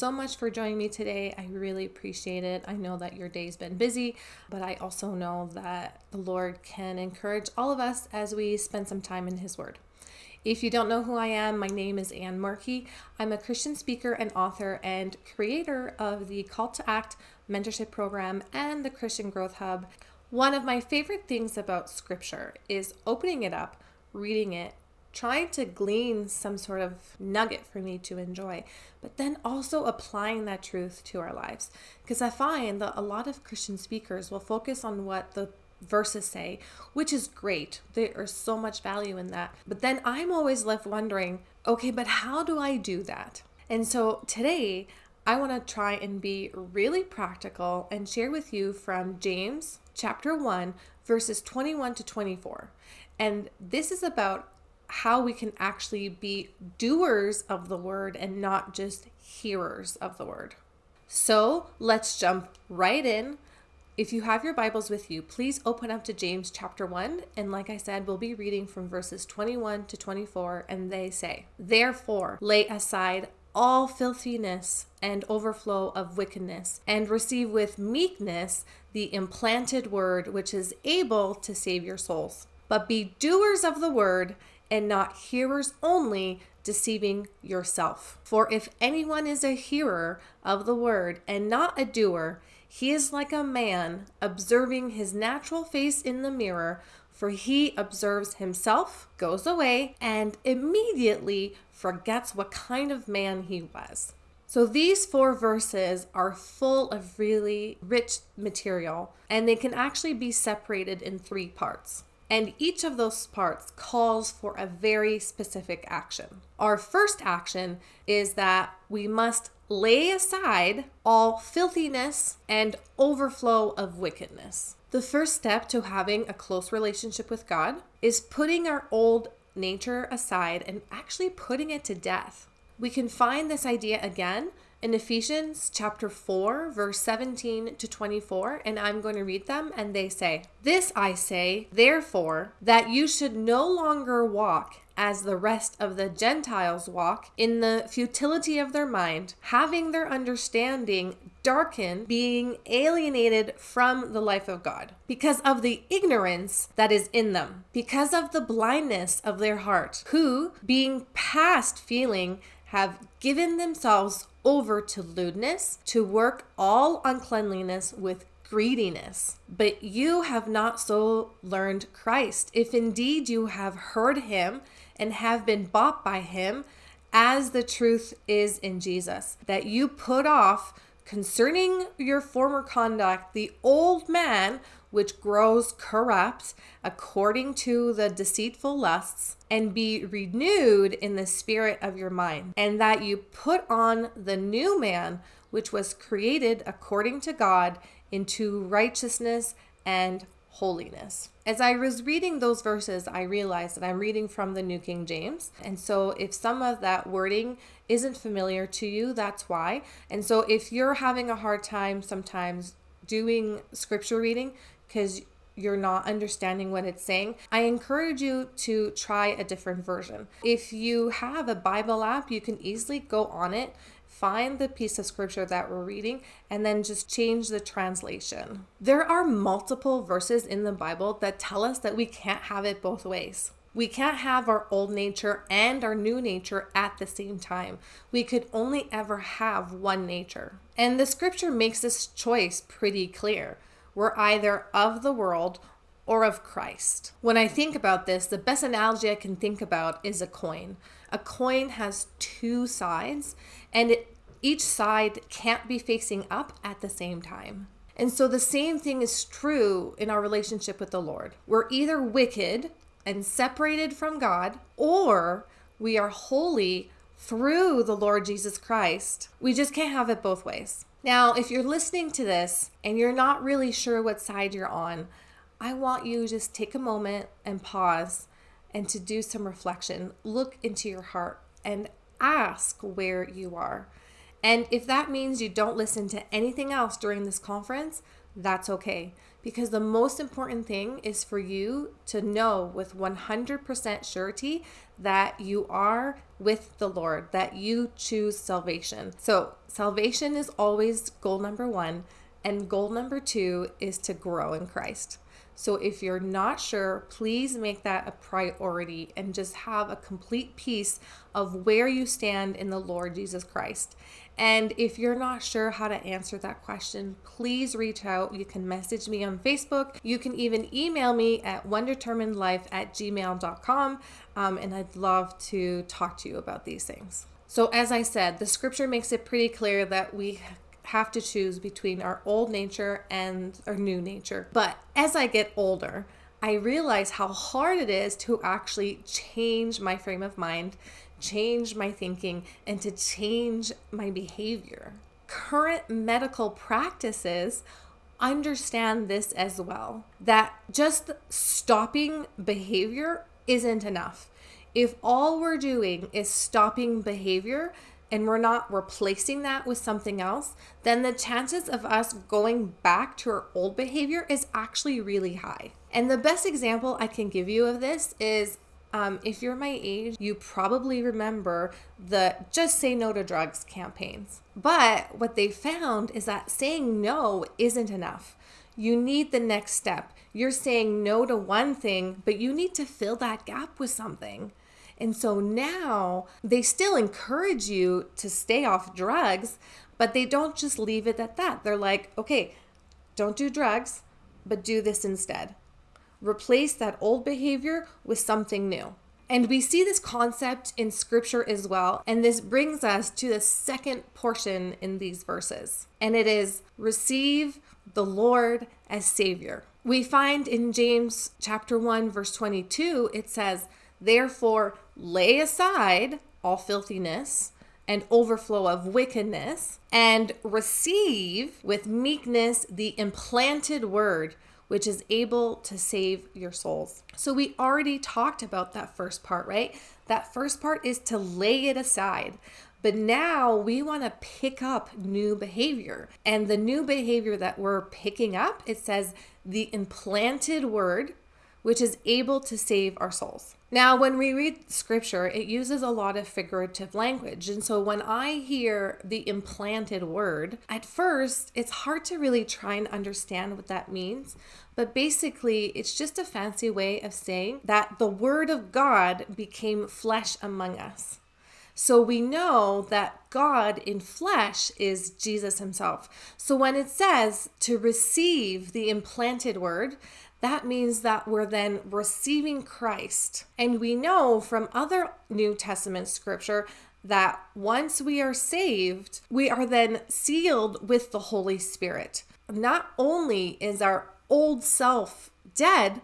So much for joining me today. I really appreciate it. I know that your day's been busy, but I also know that the Lord can encourage all of us as we spend some time in His Word. If you don't know who I am, my name is Anne Markey. I'm a Christian speaker and author and creator of the Call to Act mentorship program and the Christian Growth Hub. One of my favorite things about Scripture is opening it up, reading it, trying to glean some sort of nugget for me to enjoy, but then also applying that truth to our lives. Because I find that a lot of Christian speakers will focus on what the verses say, which is great. There is so much value in that. But then I'm always left wondering okay, but how do I do that? And so today, I want to try and be really practical and share with you from James chapter 1, verses 21 to 24. And this is about how we can actually be doers of the word and not just hearers of the word. So let's jump right in. If you have your Bibles with you, please open up to James chapter 1. And like I said, we'll be reading from verses 21 to 24. And they say, Therefore, lay aside all filthiness and overflow of wickedness, and receive with meekness the implanted word which is able to save your souls. But be doers of the word and not hearers only, deceiving yourself. For if anyone is a hearer of the word and not a doer, he is like a man observing his natural face in the mirror, for he observes himself, goes away, and immediately forgets what kind of man he was. So these four verses are full of really rich material, and they can actually be separated in three parts and each of those parts calls for a very specific action. Our first action is that we must lay aside all filthiness and overflow of wickedness. The first step to having a close relationship with God is putting our old nature aside and actually putting it to death. We can find this idea again in Ephesians chapter 4, verse 17 to 24, and I'm going to read them. And they say, This I say, therefore, that you should no longer walk as the rest of the Gentiles walk in the futility of their mind, having their understanding darkened, being alienated from the life of God, because of the ignorance that is in them, because of the blindness of their heart, who, being past feeling, have given themselves over to lewdness, to work all uncleanliness with greediness. But you have not so learned Christ. If indeed you have heard him and have been bought by him, as the truth is in Jesus, that you put off concerning your former conduct the old man which grows corrupt according to the deceitful lusts, and be renewed in the spirit of your mind, and that you put on the new man, which was created according to God into righteousness and holiness. As I was reading those verses, I realized that I'm reading from the New King James. And so if some of that wording isn't familiar to you, that's why. And so if you're having a hard time sometimes doing scripture reading, because you're not understanding what it's saying, I encourage you to try a different version. If you have a Bible app, you can easily go on it, find the piece of scripture that we're reading, and then just change the translation. There are multiple verses in the Bible that tell us that we can't have it both ways. We can't have our old nature and our new nature at the same time. We could only ever have one nature. And the scripture makes this choice pretty clear. We're either of the world or of Christ. When I think about this, the best analogy I can think about is a coin. A coin has two sides, and it, each side can't be facing up at the same time. And so the same thing is true in our relationship with the Lord. We're either wicked and separated from God, or we are holy through the Lord Jesus Christ. We just can't have it both ways. Now, if you're listening to this and you're not really sure what side you're on, I want you to just take a moment and pause and to do some reflection. Look into your heart and ask where you are. And if that means you don't listen to anything else during this conference, that's okay. Because the most important thing is for you to know with 100% surety that you are with the Lord, that you choose salvation. So, salvation is always goal number one, and goal number two is to grow in Christ. So if you're not sure, please make that a priority and just have a complete peace of where you stand in the Lord Jesus Christ. And if you're not sure how to answer that question, please reach out. You can message me on Facebook. You can even email me at onedeterminedlife at gmail.com. Um, and I'd love to talk to you about these things. So, as I said, the scripture makes it pretty clear that we have to choose between our old nature and our new nature. But as I get older, I realize how hard it is to actually change my frame of mind, change my thinking, and to change my behavior. Current medical practices understand this as well that just stopping behavior isn't enough. If all we're doing is stopping behavior, and we're not replacing that with something else, then the chances of us going back to our old behavior is actually really high. And the best example I can give you of this is um, if you're my age, you probably remember the Just Say No to Drugs campaigns. But what they found is that saying no isn't enough. You need the next step. You're saying no to one thing, but you need to fill that gap with something. And so now they still encourage you to stay off drugs, but they don't just leave it at that. They're like, okay, don't do drugs, but do this instead. Replace that old behavior with something new. And we see this concept in scripture as well. And this brings us to the second portion in these verses. And it is receive the Lord as Savior. We find in James chapter 1 verse 22 it says, "Therefore lay aside all filthiness and overflow of wickedness, and receive with meekness the implanted word, which is able to save your souls. So, we already talked about that first part, right? That first part is to lay it aside. But now we want to pick up new behavior. And the new behavior that we're picking up, it says the implanted word, which is able to save our souls. Now, when we read scripture, it uses a lot of figurative language. And so when I hear the implanted word, at first, it's hard to really try and understand what that means. But basically, it's just a fancy way of saying that the word of God became flesh among us. So we know that God in flesh is Jesus himself. So when it says to receive the implanted word, that means that we're then receiving Christ. And we know from other New Testament scripture that once we are saved, we are then sealed with the Holy Spirit. Not only is our old self dead,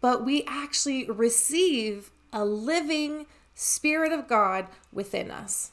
but we actually receive a living Spirit of God within us.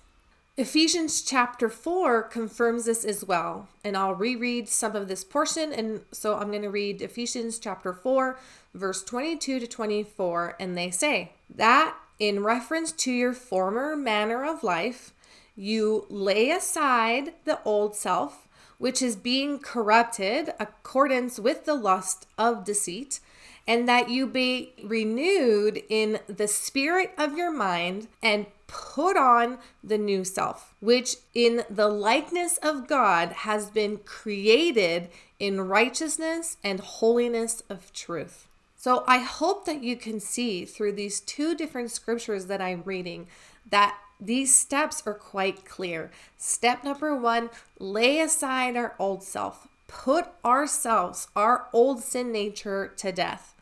Ephesians chapter 4 confirms this as well. And I'll reread some of this portion. And so I'm going to read Ephesians chapter 4, verse 22 to 24. And they say, That in reference to your former manner of life, you lay aside the old self, which is being corrupted accordance with the lust of deceit and that you be renewed in the spirit of your mind and put on the new self, which in the likeness of God has been created in righteousness and holiness of truth. So I hope that you can see through these two different scriptures that I'm reading that these steps are quite clear. Step number one lay aside our old self, put ourselves, our old sin nature, to death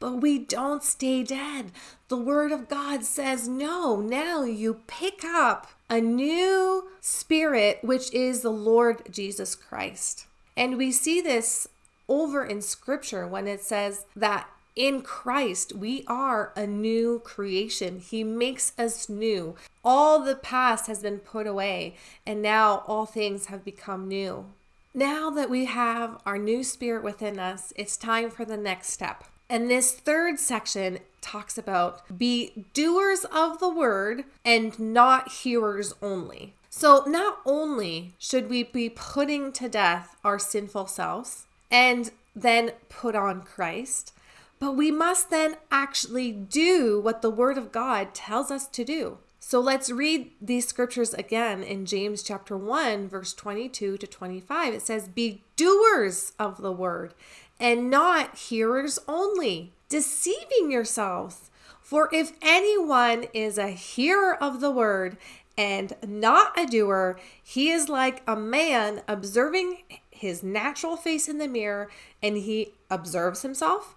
but we don't stay dead. The Word of God says, no, now you pick up a new spirit, which is the Lord Jesus Christ. And we see this over in Scripture when it says that in Christ, we are a new creation. He makes us new. All the past has been put away, and now all things have become new. Now that we have our new spirit within us, it's time for the next step. And this third section talks about be doers of the word and not hearers only. So, not only should we be putting to death our sinful selves, and then put on Christ, but we must then actually do what the Word of God tells us to do. So let's read these scriptures again in James chapter 1, verse 22 to 25. It says, Be doers of the word and not hearers only, deceiving yourselves. For if anyone is a hearer of the word and not a doer, he is like a man observing his natural face in the mirror and he observes himself,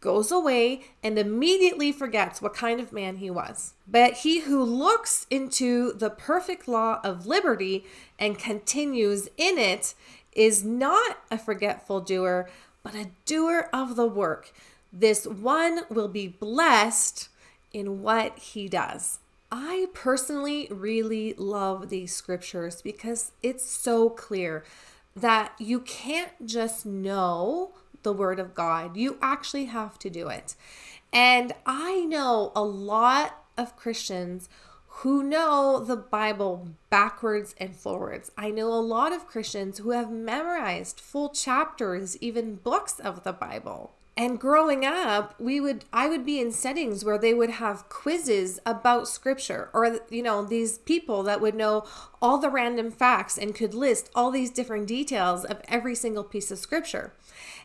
goes away, and immediately forgets what kind of man he was. But he who looks into the perfect law of liberty and continues in it is not a forgetful doer, but a doer of the work. This one will be blessed in what he does. I personally really love these scriptures because it's so clear that you can't just know the word of God, you actually have to do it. And I know a lot of Christians who know the Bible backwards and forwards. I know a lot of Christians who have memorized full chapters, even books of the Bible. And growing up, we would I would be in settings where they would have quizzes about scripture or you know, these people that would know all the random facts and could list all these different details of every single piece of scripture.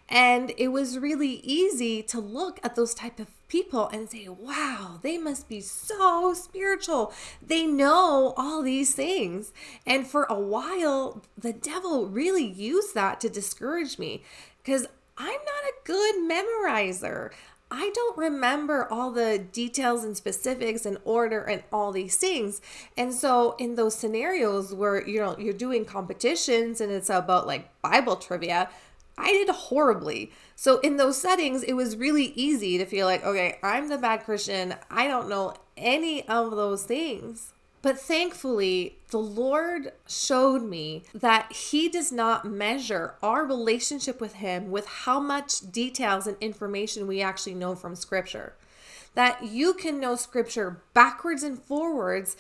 And it was really easy to look at those type of people and say, wow, they must be so spiritual. They know all these things. And for a while, the devil really used that to discourage me because I'm not a good memorizer. I don't remember all the details and specifics and order and all these things. And so in those scenarios where you know you're doing competitions and it's about like Bible trivia, I did horribly. So in those settings, it was really easy to feel like, okay, I'm the bad Christian. I don't know any of those things. But thankfully, the Lord showed me that He does not measure our relationship with Him with how much details and information we actually know from Scripture. That you can know Scripture backwards and forwards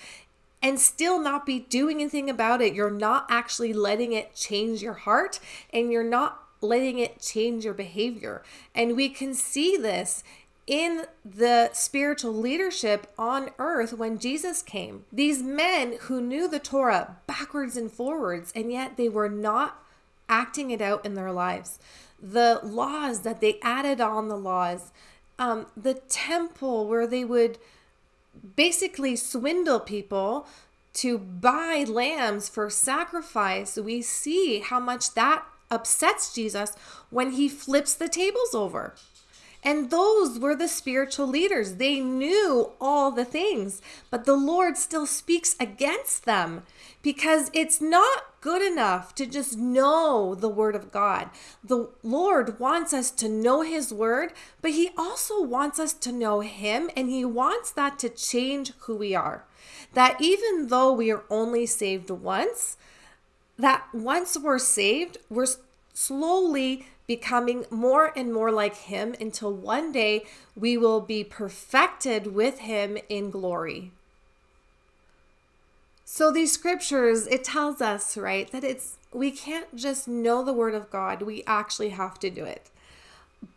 and still not be doing anything about it. You're not actually letting it change your heart and you're not letting it change your behavior. And we can see this in the spiritual leadership on earth when Jesus came. These men who knew the Torah backwards and forwards, and yet they were not acting it out in their lives. The laws that they added on the laws, um, the temple where they would basically swindle people to buy lambs for sacrifice, we see how much that upsets Jesus when he flips the tables over. And those were the spiritual leaders. They knew all the things, but the Lord still speaks against them because it's not good enough to just know the Word of God. The Lord wants us to know His Word, but He also wants us to know Him, and He wants that to change who we are. That even though we are only saved once, that once we're saved, we're slowly becoming more and more like Him until one day we will be perfected with Him in glory. So, these scriptures, it tells us, right, that it's we can't just know the Word of God, we actually have to do it.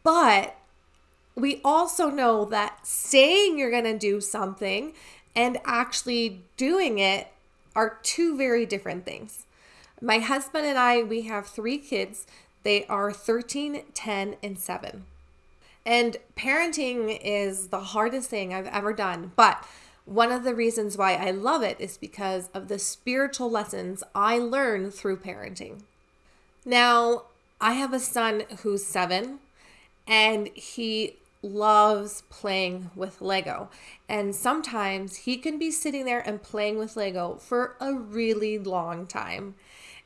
But we also know that saying you're going to do something and actually doing it are two very different things. My husband and I, we have three kids. They are 13, 10, and 7. And parenting is the hardest thing I've ever done. But one of the reasons why I love it is because of the spiritual lessons I learn through parenting. Now, I have a son who's seven, and he loves playing with Lego. And sometimes he can be sitting there and playing with Lego for a really long time.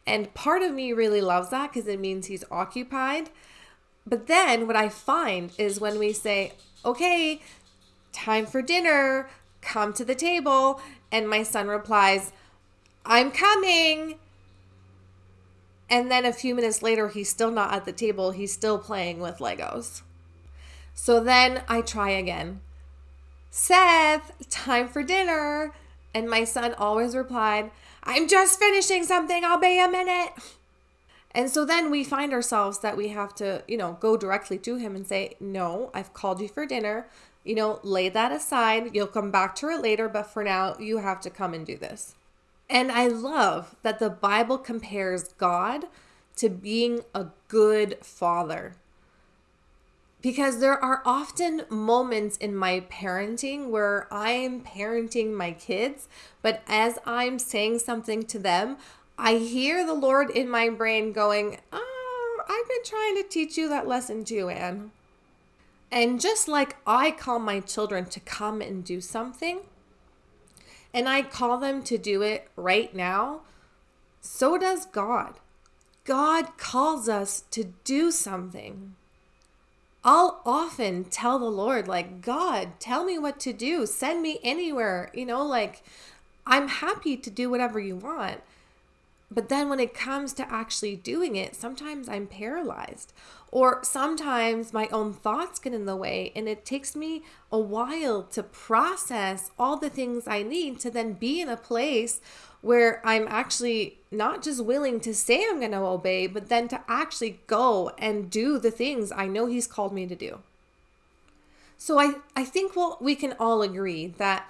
And part of me really loves that because it means he's occupied. But then what I find is when we say, okay, time for dinner, come to the table, and my son replies, I'm coming. And then a few minutes later, he's still not at the table. He's still playing with Legos. So then I try again. Seth, time for dinner. And my son always replied, I'm just finishing something. I'll be a minute. And so then we find ourselves that we have to, you know, go directly to him and say, No, I've called you for dinner. You know, lay that aside. You'll come back to it later, but for now, you have to come and do this. And I love that the Bible compares God to being a good father. Because there are often moments in my parenting where I am parenting my kids, but as I'm saying something to them, I hear the Lord in my brain going, oh, I've been trying to teach you that lesson too, Anne. And just like I call my children to come and do something, and I call them to do it right now, so does God. God calls us to do something. I'll often tell the Lord, like, God, tell me what to do. Send me anywhere. You know, like, I'm happy to do whatever you want. But then when it comes to actually doing it, sometimes I'm paralyzed. Or sometimes my own thoughts get in the way, and it takes me a while to process all the things I need to then be in a place where I'm actually not just willing to say I'm going to obey, but then to actually go and do the things I know He's called me to do. So I, I think well, we can all agree that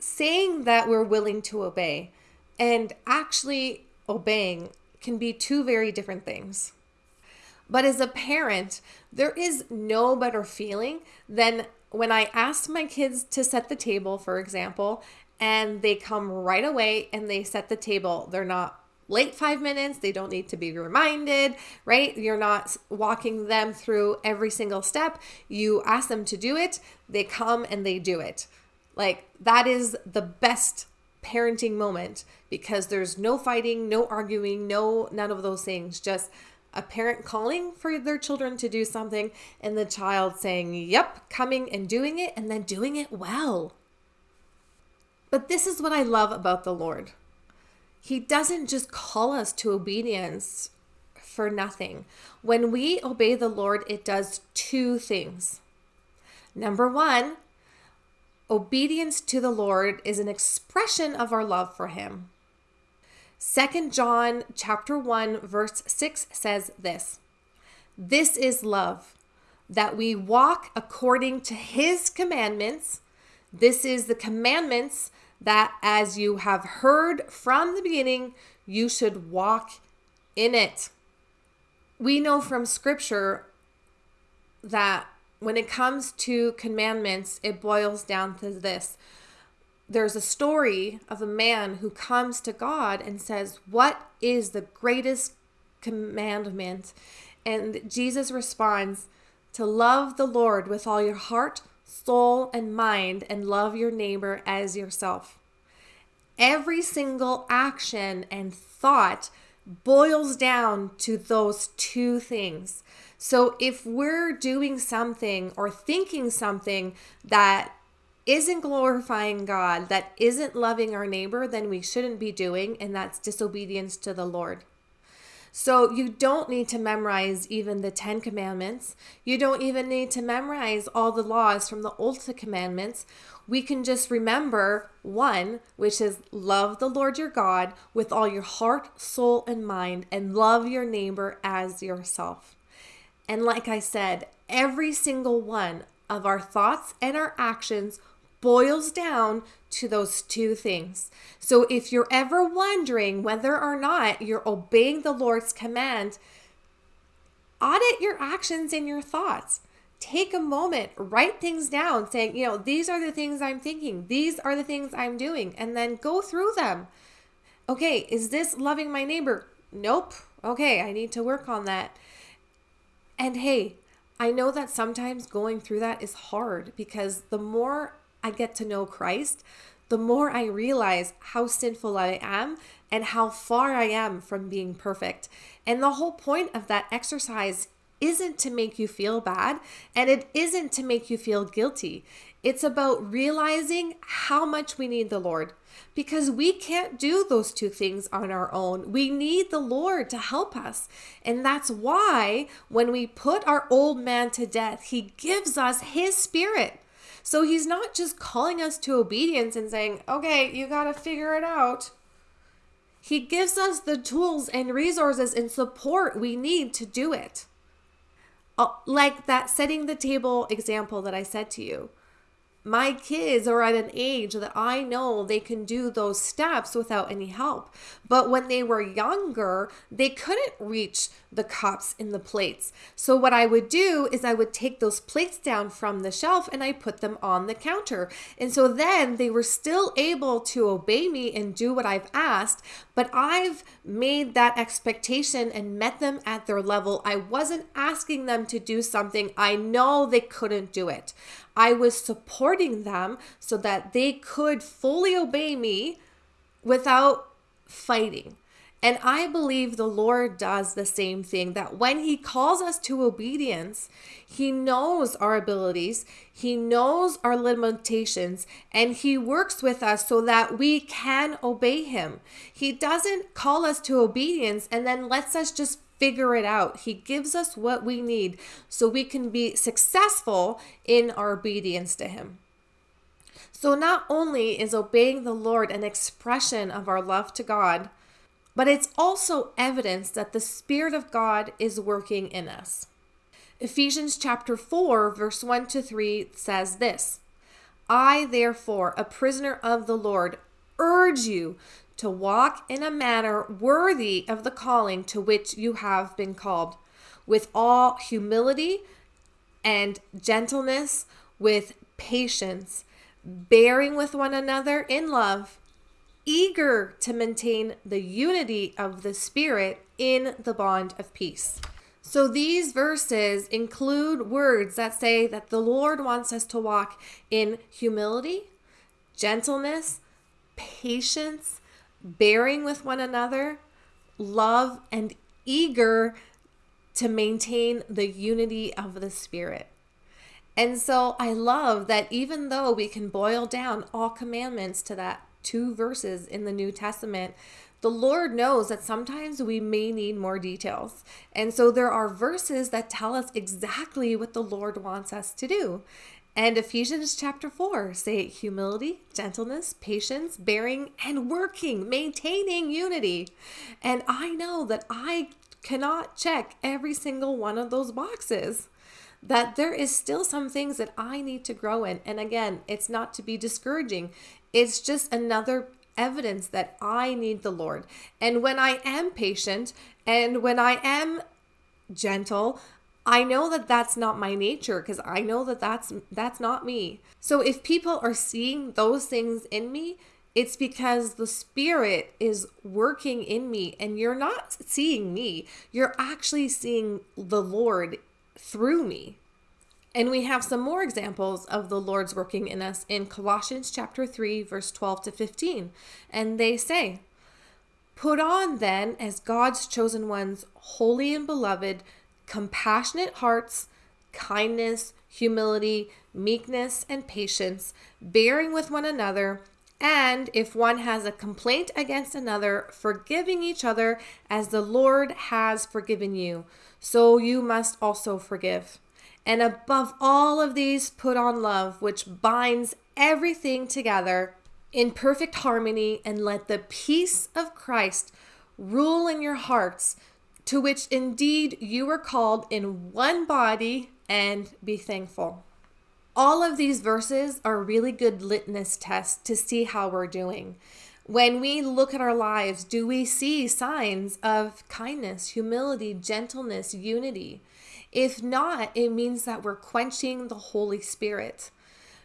saying that we're willing to obey and actually obeying can be two very different things. But as a parent, there is no better feeling than when I ask my kids to set the table, for example, and they come right away and they set the table. They're not late five minutes. They don't need to be reminded, right? You're not walking them through every single step. You ask them to do it, they come and they do it. Like that is the best parenting moment because there's no fighting, no arguing, no none of those things. Just a parent calling for their children to do something and the child saying, "Yep, coming and doing it and then doing it well." But this is what I love about the Lord. He doesn't just call us to obedience for nothing. When we obey the Lord, it does two things. Number one, obedience to the Lord is an expression of our love for him. Second John chapter 1 verse 6 says this. This is love, that we walk according to his commandments. This is the commandments that as you have heard from the beginning, you should walk in it. We know from scripture that when it comes to commandments, it boils down to this. There's a story of a man who comes to God and says, What is the greatest commandment? And Jesus responds, To love the Lord with all your heart, soul, and mind, and love your neighbor as yourself. Every single action and thought boils down to those two things. So if we're doing something or thinking something that isn't glorifying God, that isn't loving our neighbor, then we shouldn't be doing, and that's disobedience to the Lord. So you don't need to memorize even the 10 commandments. You don't even need to memorize all the laws from the Old Commandments. We can just remember one, which is love the Lord your God with all your heart, soul, and mind, and love your neighbor as yourself. And like I said, every single one of our thoughts and our actions boils down to those two things. So if you're ever wondering whether or not you're obeying the Lord's command, audit your actions and your thoughts. Take a moment, write things down saying, you know, these are the things I'm thinking, these are the things I'm doing, and then go through them. Okay, is this loving my neighbor? Nope. Okay, I need to work on that. And hey, I know that sometimes going through that is hard because the more I get to know Christ, the more I realize how sinful I am and how far I am from being perfect. And the whole point of that exercise isn't to make you feel bad and it isn't to make you feel guilty. It's about realizing how much we need the Lord because we can't do those two things on our own. We need the Lord to help us. And that's why when we put our old man to death, he gives us his spirit. So he's not just calling us to obedience and saying, okay, you got to figure it out. He gives us the tools and resources and support we need to do it. Uh, like that setting the table example that I said to you my kids are at an age that I know they can do those steps without any help. But when they were younger, they couldn't reach the cups and the plates. So what I would do is I would take those plates down from the shelf and I put them on the counter. And so then they were still able to obey me and do what I've asked, but I've made that expectation and met them at their level. I wasn't asking them to do something I know they couldn't do it. I was supporting them so that they could fully obey me without fighting. And I believe the Lord does the same thing that when He calls us to obedience, He knows our abilities, He knows our limitations, and He works with us so that we can obey Him. He doesn't call us to obedience and then lets us just figure it out. He gives us what we need so we can be successful in our obedience to Him. So, not only is obeying the Lord an expression of our love to God, but it's also evidence that the Spirit of God is working in us. Ephesians chapter 4, verse 1 to 3 says this I, therefore, a prisoner of the Lord, urge you to walk in a manner worthy of the calling to which you have been called, with all humility and gentleness, with patience, bearing with one another in love eager to maintain the unity of the Spirit in the bond of peace. So these verses include words that say that the Lord wants us to walk in humility, gentleness, patience, bearing with one another, love, and eager to maintain the unity of the Spirit. And so I love that even though we can boil down all commandments to that two verses in the New Testament, the Lord knows that sometimes we may need more details. And so there are verses that tell us exactly what the Lord wants us to do. And Ephesians chapter 4 say humility, gentleness, patience, bearing, and working, maintaining unity. And I know that I cannot check every single one of those boxes that there is still some things that I need to grow in. And again, it's not to be discouraging. It's just another evidence that I need the Lord. And when I am patient and when I am gentle, I know that that's not my nature because I know that that's that's not me. So if people are seeing those things in me, it's because the spirit is working in me and you're not seeing me. You're actually seeing the Lord through me. And we have some more examples of the Lord's working in us in Colossians chapter 3 verse 12 to 15. And they say, "Put on then as God's chosen ones, holy and beloved, compassionate hearts, kindness, humility, meekness, and patience, bearing with one another, and if one has a complaint against another, forgiving each other as the Lord has forgiven you, so you must also forgive." And above all of these, put on love, which binds everything together in perfect harmony, and let the peace of Christ rule in your hearts, to which indeed you were called in one body, and be thankful. All of these verses are really good litmus tests to see how we're doing. When we look at our lives, do we see signs of kindness, humility, gentleness, unity? If not, it means that we're quenching the Holy Spirit.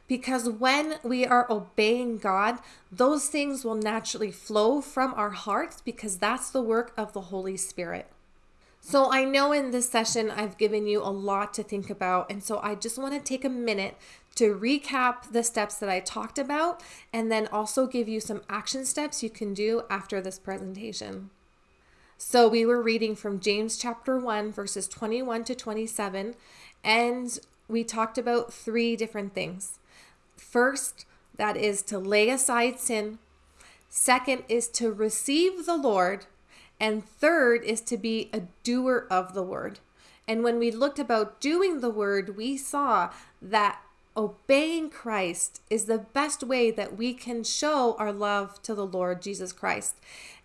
Because when we are obeying God, those things will naturally flow from our hearts because that's the work of the Holy Spirit. So, I know in this session I've given you a lot to think about. And so, I just want to take a minute to recap the steps that I talked about and then also give you some action steps you can do after this presentation. So we were reading from James chapter 1, verses 21 to 27, and we talked about three different things. First, that is to lay aside sin. Second is to receive the Lord. And third is to be a doer of the word. And when we looked about doing the word, we saw that obeying Christ is the best way that we can show our love to the Lord Jesus Christ.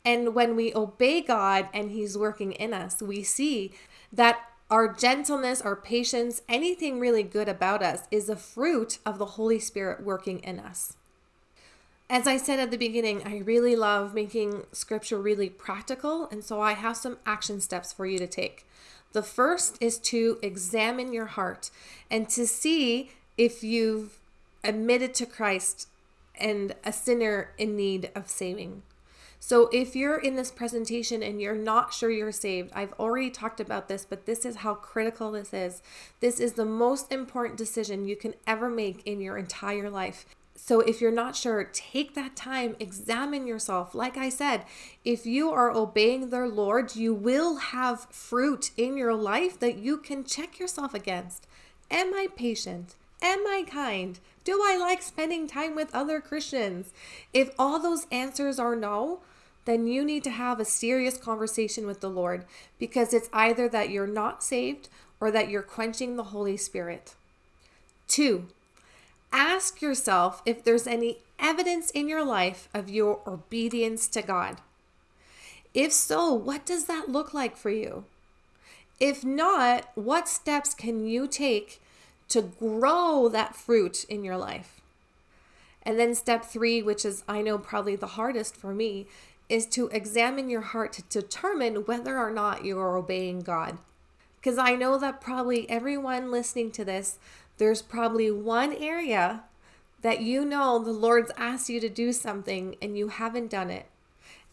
And when we obey God and He's working in us, we see that our gentleness, our patience, anything really good about us is a fruit of the Holy Spirit working in us. As I said at the beginning, I really love making scripture really practical, and so I have some action steps for you to take. The first is to examine your heart and to see if you've admitted to Christ and a sinner in need of saving. So, if you're in this presentation and you're not sure you're saved, I've already talked about this, but this is how critical this is. This is the most important decision you can ever make in your entire life. So, if you're not sure, take that time, examine yourself. Like I said, if you are obeying the Lord, you will have fruit in your life that you can check yourself against. Am I patient? Am I kind? Do I like spending time with other Christians? If all those answers are no, then you need to have a serious conversation with the Lord because it's either that you're not saved or that you're quenching the Holy Spirit. Two, ask yourself if there's any evidence in your life of your obedience to God. If so, what does that look like for you? If not, what steps can you take to grow that fruit in your life? And then step three, which is I know probably the hardest for me, is to examine your heart to determine whether or not you are obeying God. Because I know that probably everyone listening to this, there's probably one area that you know the Lord's asked you to do something and you haven't done it.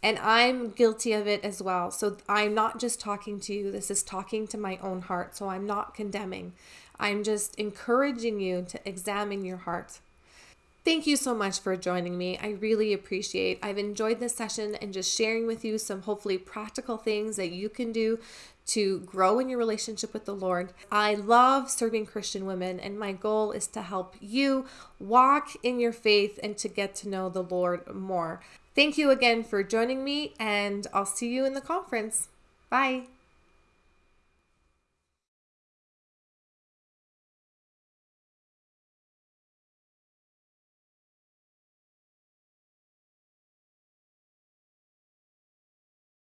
And I'm guilty of it as well. So I'm not just talking to you, this is talking to my own heart. So I'm not condemning. I'm just encouraging you to examine your heart. Thank you so much for joining me. I really appreciate. I've enjoyed this session and just sharing with you some hopefully practical things that you can do to grow in your relationship with the Lord. I love serving Christian women and my goal is to help you walk in your faith and to get to know the Lord more. Thank you again for joining me and I'll see you in the conference. Bye.